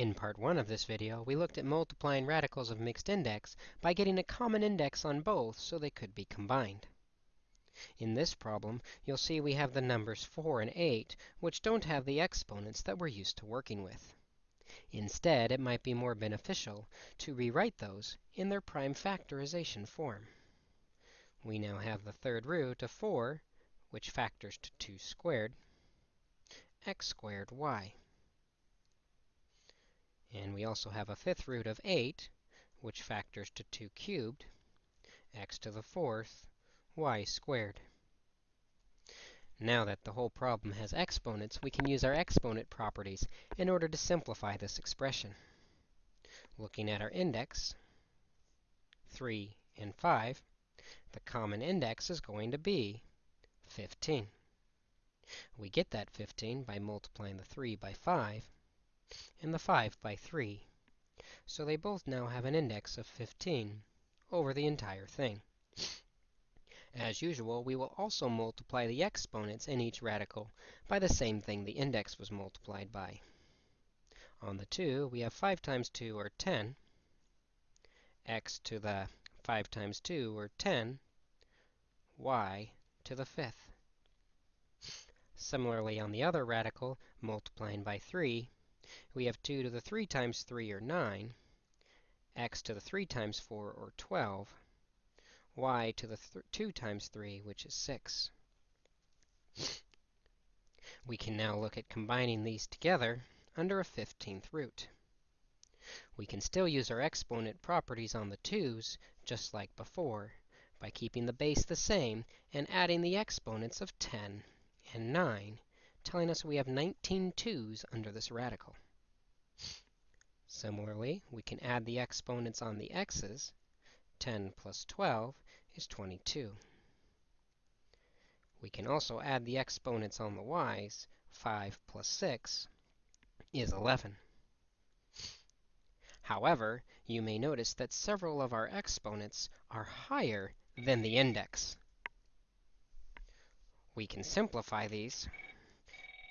In part 1 of this video, we looked at multiplying radicals of mixed index by getting a common index on both so they could be combined. In this problem, you'll see we have the numbers 4 and 8, which don't have the exponents that we're used to working with. Instead, it might be more beneficial to rewrite those in their prime factorization form. We now have the third root of 4, which factors to 2 squared, x squared y. And we also have a fifth root of 8, which factors to 2 cubed, x to the fourth, y squared. Now that the whole problem has exponents, we can use our exponent properties in order to simplify this expression. Looking at our index, 3 and 5, the common index is going to be 15. We get that 15 by multiplying the 3 by 5, and the 5 by 3. So they both now have an index of 15 over the entire thing. As usual, we will also multiply the exponents in each radical by the same thing the index was multiplied by. On the 2, we have 5 times 2, or 10. x to the 5 times 2, or 10. y to the fifth. Similarly, on the other radical, multiplying by 3, we have 2 to the 3 times 3, or 9, x to the 3 times 4, or 12, y to the 2 times 3, which is 6. We can now look at combining these together under a 15th root. We can still use our exponent properties on the 2's, just like before, by keeping the base the same and adding the exponents of 10 and 9 telling us we have 19 2's under this radical. Similarly, we can add the exponents on the x's. 10 plus 12 is 22. We can also add the exponents on the y's. 5 plus 6 is 11. However, you may notice that several of our exponents are higher than the index. We can simplify these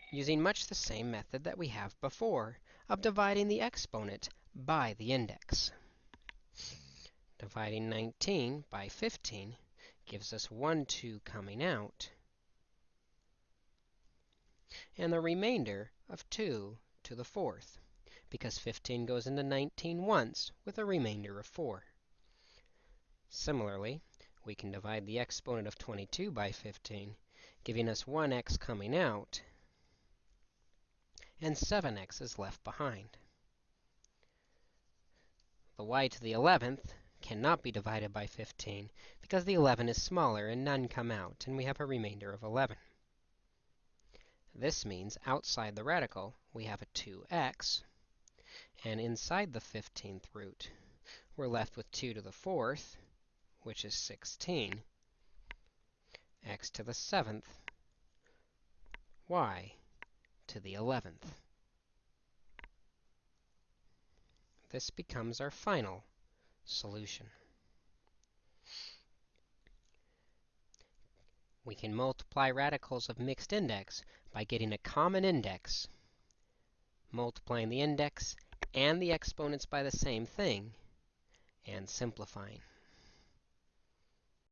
using much the same method that we have before of dividing the exponent by the index. Dividing 19 by 15 gives us 1 2 coming out, and the remainder of 2 to the fourth, because 15 goes into 19 once with a remainder of 4. Similarly, we can divide the exponent of 22 by 15, giving us 1x coming out, and 7x is left behind. The y to the 11th cannot be divided by 15 because the 11 is smaller and none come out, and we have a remainder of 11. This means outside the radical, we have a 2x, and inside the 15th root, we're left with 2 to the 4th, which is 16, x to the 7th, y to the 11th. This becomes our final solution. We can multiply radicals of mixed index by getting a common index, multiplying the index and the exponents by the same thing, and simplifying.